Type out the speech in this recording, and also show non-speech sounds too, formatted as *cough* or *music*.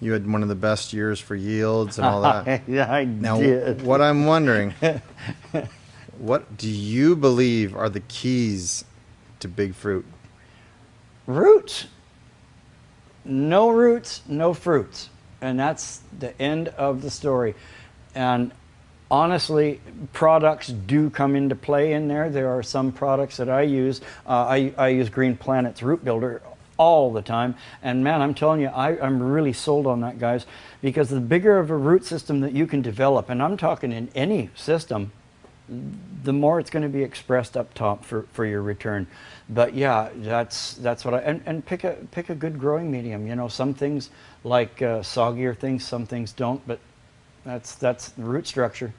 you had one of the best years for yields and all that. *laughs* yeah, I Now, did. what I'm wondering, *laughs* what do you believe are the keys to big fruit? Roots. No roots, no fruits. And that's the end of the story. And honestly, products do come into play in there. There are some products that I use. Uh, I, I use Green Planet's Root Builder all the time. And man, I'm telling you, I, I'm really sold on that, guys, because the bigger of a root system that you can develop, and I'm talking in any system, the more it's going to be expressed up top for, for your return. But yeah, that's that's what I and, and pick a pick a good growing medium. You know, some things like uh, soggier things, some things don't. But that's that's the root structure.